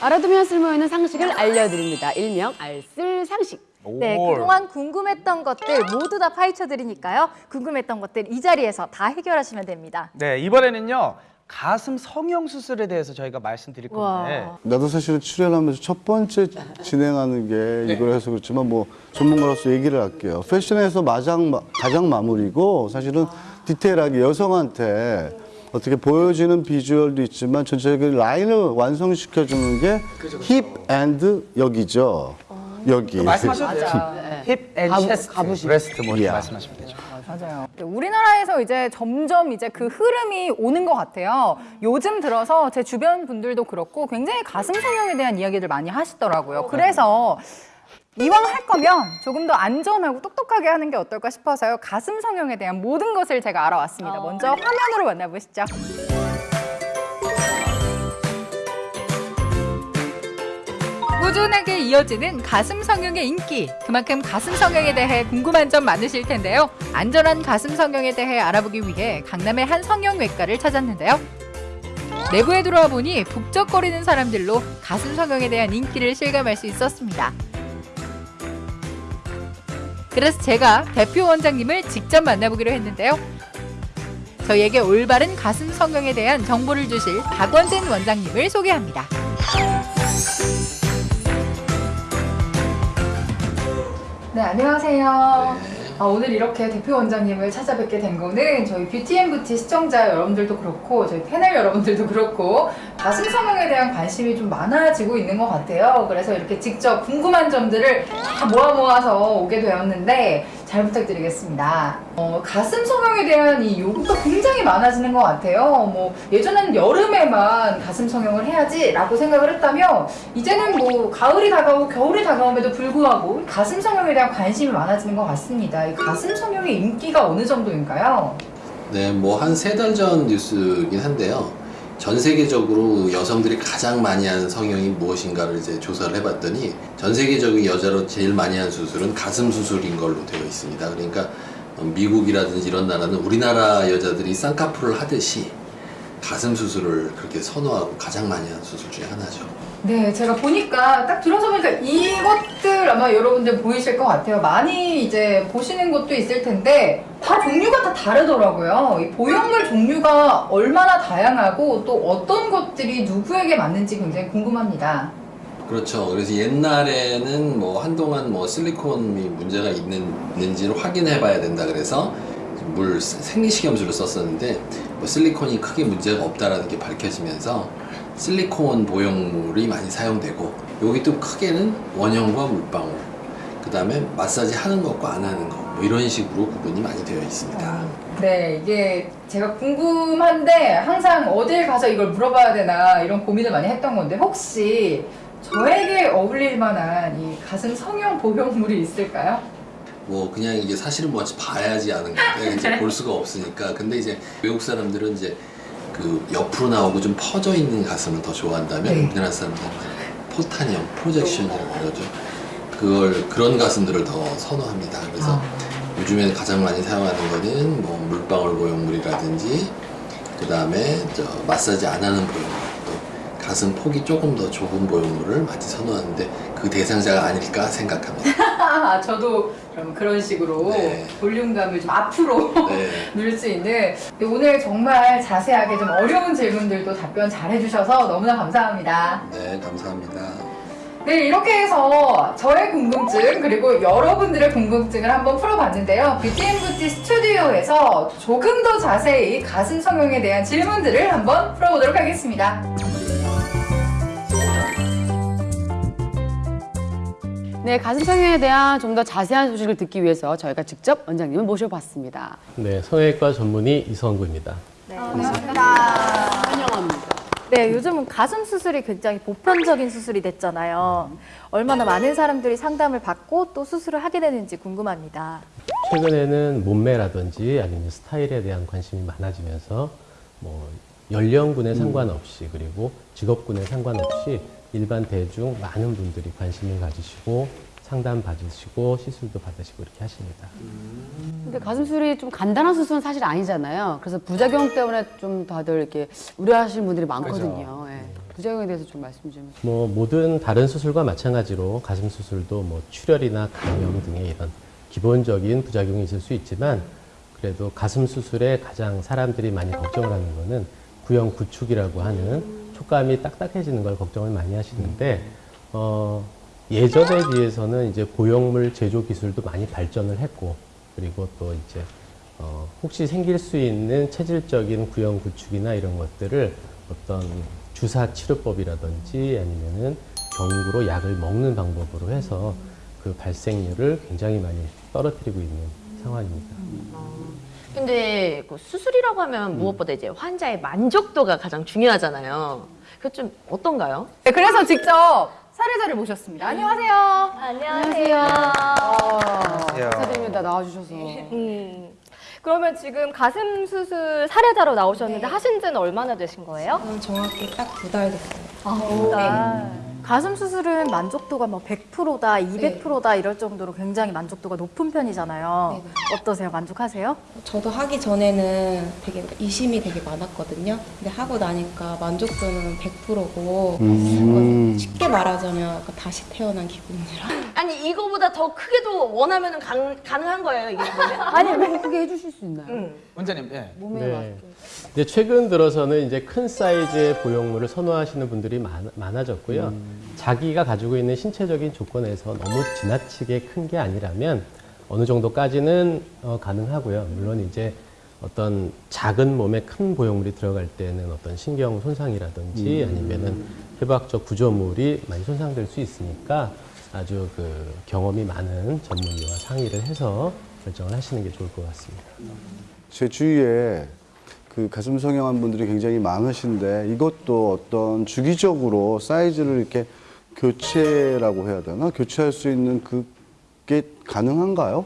알아두면 쓸모있는 상식을 알려드립니다. 일명 알쓸 상식. 네, 그동안 궁금했던 것들 모두 다 파헤쳐 드리니까요. 궁금했던 것들 이 자리에서 다 해결하시면 됩니다. 네, 이번에는요. 가슴 성형 수술에 대해서 저희가 말씀드릴 건데. 와. 나도 사실은 출연하면서 첫 번째 진행하는 게 이걸 해서 그렇지만 뭐 전문가로서 얘기를 할게요. 패션에서 마장, 마- 가장 마무리고 사실은 디테일하게 여성한테 어떻게 보여지는 비주얼도 있지만 전체적인 라인을 완성시켜주는 게 hip and 여기죠. 여기. 말씀하셔도 돼요. hip and 가부- chest, 가부심. breast 뭐 야. 말씀하시면 되죠. 맞아요. 우리나라에서 이제 점점 이제 그 흐름이 오는 것 같아요. 요즘 들어서 제 주변 분들도 그렇고 굉장히 가슴 성형에 대한 이야기들 많이 하시더라고요. 그래서 이왕 할 거면 조금 더 안전하고 똑똑하게 하는 게 어떨까 싶어서요. 가슴 성형에 대한 모든 것을 제가 알아왔습니다. 먼저 화면으로 만나보시죠. 꾸준하게 이어지는 가슴 성형의 인기. 그만큼 가슴 성형에 대해 궁금한 점 많으실 텐데요. 안전한 가슴 성형에 대해 알아보기 위해 강남의 한 성형외과를 찾았는데요. 내부에 들어와 보니 북적거리는 사람들로 가슴 성형에 대한 인기를 실감할 수 있었습니다. 그래서 제가 대표 원장님을 직접 만나보기로 했는데요. 저희에게 올바른 가슴 성형에 대한 정보를 주실 박원진 원장님을 소개합니다. 네, 안녕하세요. 아, 오늘 이렇게 대표 원장님을 찾아뵙게 된 거는 저희 뷰티앤부티 시청자 여러분들도 그렇고 저희 패널 여러분들도 그렇고 가슴 성형에 대한 관심이 좀 많아지고 있는 것 같아요. 그래서 이렇게 직접 궁금한 점들을 다 모아 모아서 오게 되었는데 잘 부탁드리겠습니다. 어, 가슴 성형에 대한 이 요구가 굉장히 많아지는 것 같아요. 뭐 예전에는 여름에만 가슴 성형을 해야지 라고 생각을 했다면 이제는 뭐 가을이 다가오고 겨울이 다가옴에도 불구하고 가슴 성형에 대한 관심이 많아지는 것 같습니다. 이 가슴 성형의 인기가 어느 정도인가요? 네, 뭐 한 세 달 전 뉴스이긴 한데요. 전 세계적으로 여성들이 가장 많이 하는 성형이 무엇인가를 이제 조사를 해봤더니 전 세계적인 여자로 제일 많이 하는 수술은 가슴 수술인 걸로 되어 있습니다. 그러니까 어, 미국이라든지 이런 나라는 우리나라 여자들이 쌍꺼풀을 하듯이 가슴 수술을 그렇게 선호하고 가장 많이 하는 수술 중에 하나죠. 네, 제가 보니까 딱 들어서 보니까 이것들 아마 여러분들 보이실 것 같아요. 많이 이제 보시는 것도 있을 텐데 다 종류가 다 다르더라고요. 이 보형물 종류가 얼마나 다양하고 또 어떤 것들이 누구에게 맞는지 굉장히 궁금합니다. 그렇죠. 그래서 옛날에는 뭐 한동안 뭐 실리콘이 문제가 있는, 있는지를 확인해 봐야 된다 그래서 물 생리식염수를 썼었는데 뭐 실리콘이 크게 문제가 없다라는 게 밝혀지면서 실리콘 보형물이 많이 사용되고 여기 또 크게는 원형과 물방울 그 다음에 마사지 하는 것과 안 하는 것 뭐 이런 식으로 구분이 많이 되어 있습니다. 네, 이게 제가 궁금한데 항상 어딜 가서 이걸 물어봐야 되나 이런 고민을 많이 했던 건데 혹시 저에게 어울릴 만한 이 가슴 성형 보형물이 있을까요? 뭐 그냥 이게 사실은 뭐지 봐야지 아는 건데 이제 볼 수가 없으니까 근데 이제 외국 사람들은 이제 그 옆으로 나오고 좀 퍼져 있는 가슴을 더 좋아한다면 네. 우리나라 사람들은 포탄형 프로젝션이라고 그러죠 그걸 그런 가슴들을 더 선호합니다 그래서 아. 요즘에 가장 많이 사용하는 거는 뭐 물방울 보형물이라든지 그 다음에 저 마사지 안 하는 보형물 또 가슴 폭이 조금 더 좁은 보형물을 많이 선호하는데 그 대상자가 아닐까 생각합니다 아, 저도 그럼 그런 식으로 네. 볼륨감을 좀 앞으로 네. 누릴 수 있는 오늘 정말 자세하게 좀 어려운 질문들도 답변 잘 해주셔서 너무나 감사합니다. 네, 감사합니다. 네, 이렇게 해서 저의 궁금증 그리고 여러분들의 궁금증을 한번 풀어봤는데요. 뷰티앤부티 스튜디오에서 조금 더 자세히 가슴 성형에 대한 질문들을 한번 풀어보도록 하겠습니다. 네, 가슴 성형에 대한 좀 더 자세한 소식을 듣기 위해서 저희가 직접 원장님을 모셔봤습니다. 네, 성형외과 전문의 이성구입니다. 환영합니다. 네, 요즘은 가슴 수술이 굉장히 보편적인 수술이 됐잖아요. 얼마나 많은 사람들이 상담을 받고 또 수술을 하게 되는지 궁금합니다. 최근에는 몸매라든지 아니면 스타일에 대한 관심이 많아지면서 뭐 연령군에 상관없이 그리고 직업군에 상관없이 일반 대중 많은 분들이 관심을 가지시고 상담 받으시고 시술도 받으시고 이렇게 하십니다. 근데 가슴 수술이 좀 간단한 수술은 사실 아니잖아요. 그래서 부작용 때문에 좀 다들 이렇게 우려하시는 분들이 많거든요. 예. 부작용에 대해서 좀 말씀 좀. 뭐 모든 다른 수술과 마찬가지로 가슴 수술도 뭐 출혈이나 감염 등의 이런 기본적인 부작용이 있을 수 있지만 그래도 가슴 수술에 가장 사람들이 많이 걱정을 하는 거는 구형 구축이라고 하는 촉감이 딱딱해지는 걸 걱정을 많이 하시는데 어, 예전에 비해서는 이제 보형물 제조 기술도 많이 발전을 했고 그리고 또 이제 어, 혹시 생길 수 있는 체질적인 구형 구축이나 이런 것들을 어떤 주사 치료법이라든지 아니면은 경구로 약을 먹는 방법으로 해서 그 발생률을 굉장히 많이 떨어뜨리고 있는 상황입니다. 근데 그 수술이라고 하면 무엇보다 이제 환자의 만족도가 가장 중요하잖아요. 그 좀 어떤가요? 네, 그래서 직접 사례자를 모셨습니다. 안녕하세요. 안녕하세요. 감사드립니다. 나와주셔서. 음, 그러면 지금 가슴 수술 사례자로 나오셨는데 하신 지는 얼마나 되신 거예요? 저는 정확히 딱 두 달 됐어요. 아, 가슴 수술은 만족도가 뭐 100%다, 200%다 이럴 정도로 굉장히 만족도가 높은 편이잖아요. 어떠세요? 만족하세요? 저도 하기 전에는 되게 의심이 되게 많았거든요. 근데 하고 나니까 만족도는 100%고 음. 쉽게 말하자면 약간 다시 태어난 기분이라. 아니 이거보다 더 크게도 원하면 가능한 거예요 이게? 아니, 뭐 크게 해주실 수 있나요? 응. 원장님, 예. 몸에 네. 맞게. 이제 최근 들어서는 이제 큰 사이즈의 보형물을 선호하시는 분들이 많, 많아졌고요. 자기가 가지고 있는 신체적인 조건에서 너무 지나치게 큰 게 아니라면 어느 정도까지는 어, 가능하고요. 물론 이제 어떤 작은 몸에 큰 보형물이 들어갈 때는 어떤 신경 손상이라든지 아니면은 해부학적 구조물이 많이 손상될 수 있으니까 아주 그 경험이 많은 전문의와 상의를 해서 결정을 하시는 게 좋을 것 같습니다. 제 주위에 그 가슴 성형한 분들이 굉장히 많으신데 이것도 어떤 주기적으로 사이즈를 이렇게 교체라고 해야 되나? 교체할 수 있는 그게 가능한가요?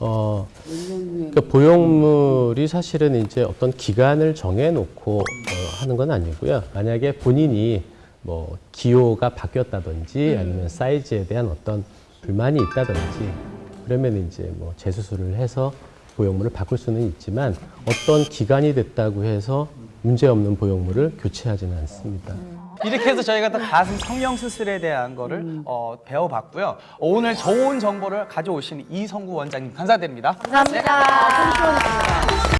어, 그러니까 보형물이 사실은 이제 어떤 기간을 정해놓고 어, 하는 건 아니고요. 만약에 본인이 뭐 기호가 바뀌었다든지 아니면 사이즈에 대한 어떤 불만이 있다든지 그러면 이제 뭐 재수술을 해서 보형물을 바꿀 수는 있지만 어떤 기간이 됐다고 해서 문제 없는 보형물을 교체하지는 않습니다. 이렇게 해서 저희가 또 가슴 성형 수술에 대한 거를 어, 배워봤고요. 어, 오늘 좋은 정보를 가져오신 이성구 원장님 감사드립니다. 감사합니다.